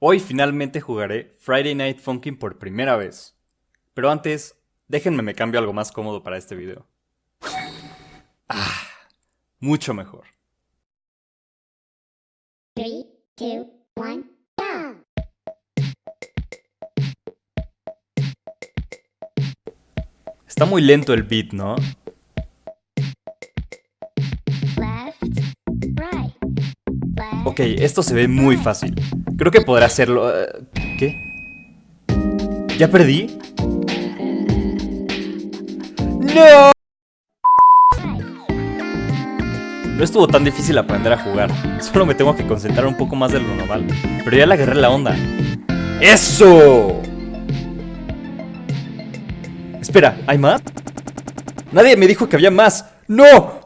Hoy finalmente jugaré Friday Night Funkin' por primera vez. Pero antes, déjenme me cambio algo más cómodo para este video. Ah, mucho mejor. 3, 2, 1, go! Está muy lento el beat, ¿no? Ok, esto se ve muy fácil. Creo que podré hacerlo... eh, ¿Qué? ¿Ya perdí? ¡No! No estuvo tan difícil aprender a jugar. Solo me tengo que concentrar un poco más de lo normal. Pero ya le agarré la onda. ¡Eso! Espera, ¿hay más? Nadie me dijo que había más. ¡No!